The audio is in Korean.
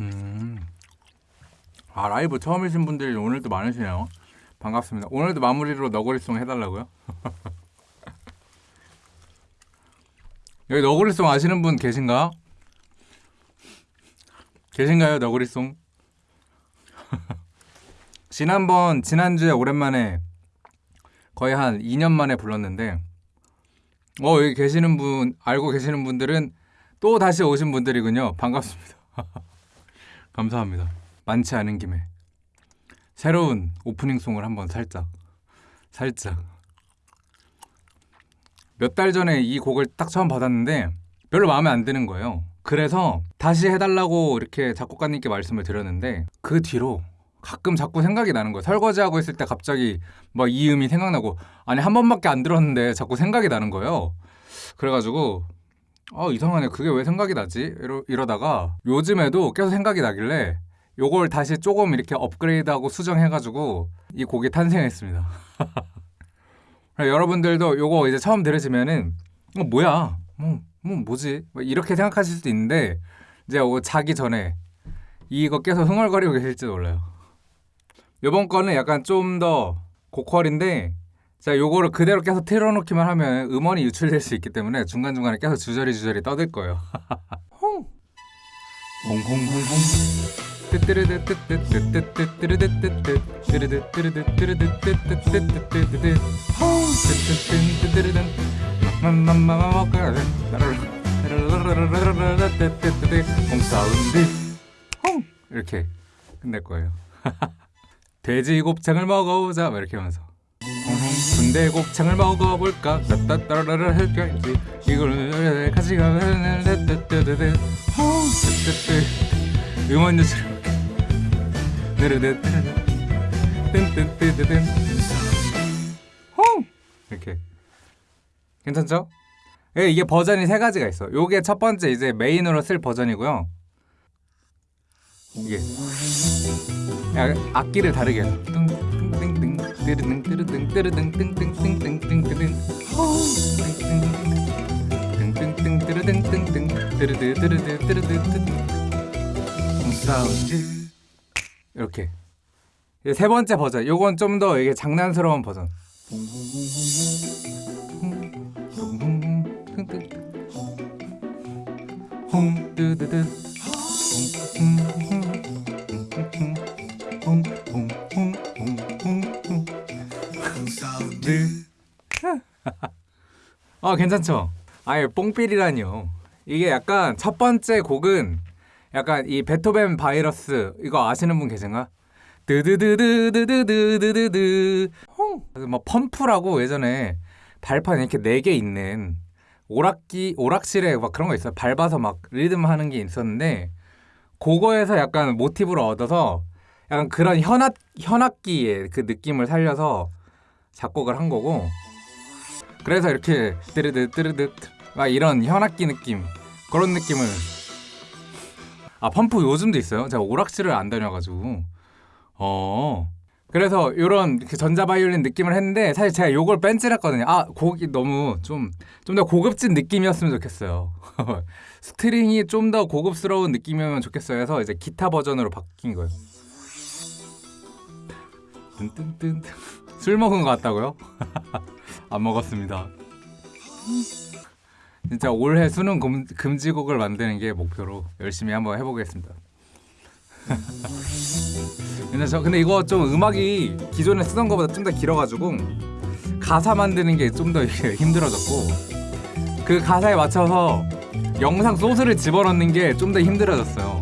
음. 아 라이브 처음이신 분들이 오늘도 많으시네요. 반갑습니다. 오늘도 마무리로 너구리송 해달라고요? 여기 너구리송 아시는 분 계신가? 계신가요 너구리송? 지난번 지난주에 오랜만에 거의 한 2년 만에 불렀는데 어 여기 계시는 분 알고 계시는 분들은 또 다시 오신 분들이군요. 반갑습니다. 감사합니다. 많지 않은 김에 새로운 오프닝송을 한번 살짝 살짝 몇 달 전에 이 곡을 딱 처음 받았는데 별로 마음에 안 드는 거예요. 그래서 다시 해달라고 이렇게 작곡가님께 말씀을 드렸는데 그 뒤로 가끔 자꾸 생각이 나는 거예요. 설거지하고 있을 때 갑자기 막 이 음이 생각나고 아니 한 번밖에 안 들었는데 자꾸 생각이 나는 거예요. 그래가지고 아 이상하네 그게 왜 생각이 나지 이러, 이러다가 요즘에도 계속 생각이 나길래 요걸 다시 조금 이렇게 업그레이드하고 수정해가지고 이 곡이 탄생했습니다. 여러분들도 요거 이제 처음 들으시면은 어 뭐야 뭐, 뭐 뭐지 뭐 이렇게 생각하실 수도 있는데 이제 자기 전에 이거 계속 흥얼거리고 계실지도 몰라요. 요번 거는 약간 좀 더 고퀄인데 자 요거를 그대로 계속 틀어놓기만 하면 음원이 유출될 수 있기 때문에 중간중간에 계속 주저리 주저리 떠들 거예요. 홍! 홍홍홍홍! 이렇게 끝낼 거예요. 돼지 곱창을 먹어보자. 막 이렇게 하면서 군대 곱창을 먹어볼까? 따따따라라 할까지. 이걸 같이 가면 따따따따따 음원 유출 뜬뜬뜨뜨뜬 이렇게. 괜찮죠? 예, 이게 버전이 세 가지가 있어. 요게 첫 번째 이제 메인으로 쓸 버전이고요. 이게. 악기를 다르게 해서 뚱뚱뚱 뜨르릉 뜨르릉 뜨르릉 띵띵띵띵띵띵 띵 띵띵 뜨르릉 띵띵 뜨르드 뜨르드 뜨르드 뜨르 사운드 이렇게 세 번째 버전. 요건 좀 더 이게 장난스러운 버전. 홍 뜨드드 아 괜찮죠? 아예 뽕필이라니요. 이게 약간 첫 번째 곡은 약간 이 베토벤 바이러스 이거 아시는 분 계신가? 드드드드드드드드드드 뭐 펌프라고 예전에 발판 이렇게 네 개 있는 오락기 오락실에 막 그런 거 있어요. 밟아서 막 리듬 하는 게 있었는데 그거에서 약간 모티브를 얻어서 약간 그런 현악 현악기의 그 느낌을 살려서 작곡을 한 거고 그래서 이렇게 뜨르드 뜨르드 막 이런 현악기 느낌 그런 느낌을 아 펌프 요즘도 있어요. 제가 오락실을 안 다녀가지고 어 그래서 이런 그 전자 바이올린 느낌을 했는데 사실 제가 요걸 뺀질했거든요. 아 곡이 너무 좀 좀 더 고급진 느낌이었으면 좋겠어요. 스트링이 좀 더 고급스러운 느낌이면 좋겠어요. 해서 이제 기타 버전으로 바뀐 거예요. 뜬뜬뜬 술 먹은 것 같다고요? 안 먹었습니다. 진짜 올해 수능 금, 금지곡을 만드는 게 목표로 열심히 한번 해보겠습니다. 근데 저 근데 이거 좀 음악이 기존에 쓰던 것보다 좀 더 길어가지고 가사 만드는 게 좀 더 힘들어졌고 그 가사에 맞춰서 영상 소스를 집어넣는 게 좀 더 힘들어졌어요.